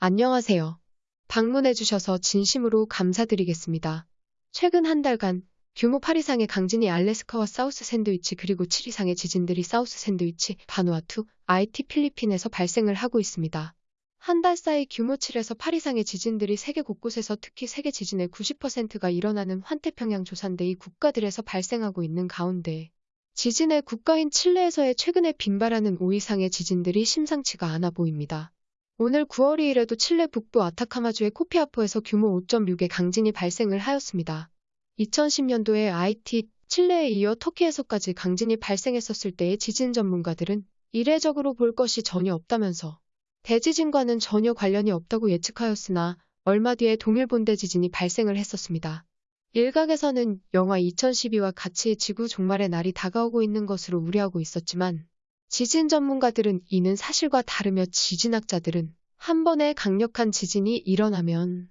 안녕하세요. 방문해주셔서 진심으로 감사드리겠습니다. 최근 한 달간 규모 8 이상의 강진이 알래스카와 사우스 샌드위치 그리고 7 이상의 지진들이 사우스 샌드위치, 바누아투, IT 필리핀에서 발생을 하고 있습니다. 한 달 사이 규모 7에서 8 이상의 지진들이 세계 곳곳에서 특히 세계 지진의 90%가 일어나는 환태평양 조산대 이 국가들에서 발생하고 있는 가운데 지진의 국가인 칠레에서의 최근에 빈발하는 5 이상의 지진들이 심상치가 않아 보입니다. 오늘 9월 2일에도 칠레 북부 아타카마주의 코피아포에서 규모 5.6의 강진이 발생을 하였습니다. 2010년도에 IT, 칠레에 이어 터키에서까지 강진이 발생했었을 때의 지진 전문가들은 이례적으로 볼 것이 전혀 없다면서 대지진과는 전혀 관련이 없다고 예측하였으나 얼마 뒤에 동일 본대 지진이 발생을 했었습니다. 일각에서는 영화 2012와 같이 지구 종말의 날이 다가오고 있는 것으로 우려하고 있었지만 지진 전문가들은 이는 사실과 다르며 지진학자들은 한 번의 강력한 지진이 일어나면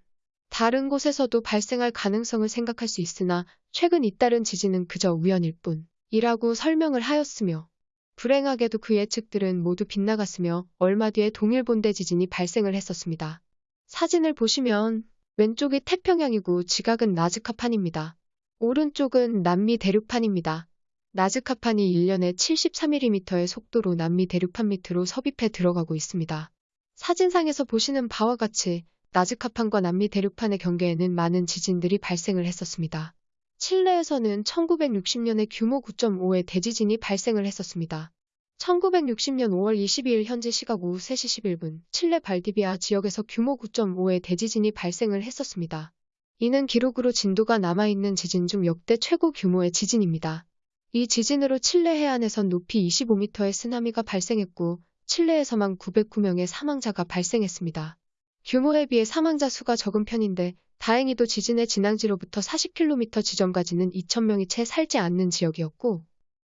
다른 곳에서도 발생할 가능성을 생각할 수 있으나 최근 잇따른 지진은 그저 우연일 뿐이라고 설명을 하였으며 불행하게도 그 예측들은 모두 빗나갔으며 얼마 뒤에 동일 본대 지진이 발생을 했었습니다. 사진을 보시면 왼쪽이 태평양이고 지각은 나즈카판입니다. 오른쪽은 남미 대륙판입니다. 나즈카판이 1년에 73mm의 속도로 남미 대륙판 밑으로 섭입해 들어가고 있습니다. 사진상에서 보시는 바와 같이 나즈카판과 남미 대륙판의 경계에는 많은 지진들이 발생을 했었습니다. 칠레에서는 1960년에 규모 9.5의 대지진이 발생을 했었습니다. 1960년 5월 22일 현지 시각 오후 3시 11분 칠레 발디비아 지역에서 규모 9.5의 대지진이 발생을 했었습니다. 이는 기록으로 진도가 남아있는 지진 중 역대 최고 규모의 지진입니다. 이 지진으로 칠레 해안에선 높이 25m의 쓰나미가 발생했고 칠레에서만 909명의 사망자가 발생했습니다. 규모에 비해 사망자 수가 적은 편인데 다행히도 지진의 진앙지로부터 40km 지점까지는 2,000명이 채 살지 않는 지역이었고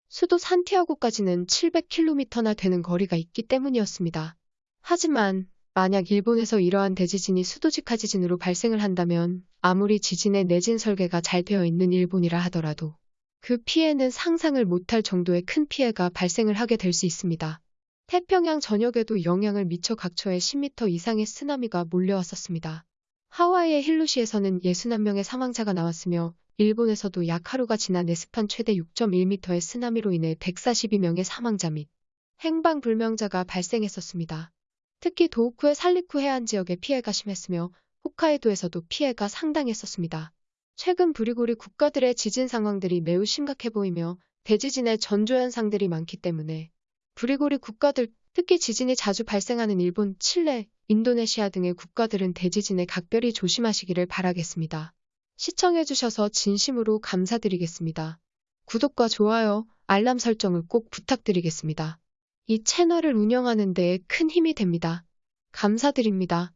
수도 산티아고까지는 700km나 되는 거리가 있기 때문이었습니다. 하지만 만약 일본에서 이러한 대지진이 수도직하 지진으로 발생을 한다면 아무리 지진의 내진 설계가 잘 되어 있는 일본이라 하더라도 그 피해는 상상을 못할 정도의 큰 피해가 발생을 하게 될 수 있습니다. 태평양 전역에도 영향을 미쳐 각처에 10m 이상의 쓰나미가 몰려왔었습니다. 하와이의 힐루시에서는 61명의 사망자가 나왔으며 일본에서도 약 하루가 지난 네스판 최대 6.1m의 쓰나미로 인해 142명의 사망자 및 행방불명자가 발생했었습니다. 특히 도호쿠의 살리쿠 해안 지역에 피해가 심했으며 홋카이도에서도 피해가 상당했었습니다. 최근 브리고리 국가들의 지진 상황들이 매우 심각해 보이며 대지진의 전조 현상들이 많기 때문에 브리고리 국가들, 특히 지진이 자주 발생하는 일본, 칠레, 인도네시아 등의 국가들은 대지진에 각별히 조심하시기를 바라겠습니다. 시청해주셔서 진심으로 감사드리겠습니다. 구독과 좋아요, 알람 설정을 꼭 부탁드리겠습니다. 이 채널을 운영하는 데큰 힘이 됩니다. 감사드립니다.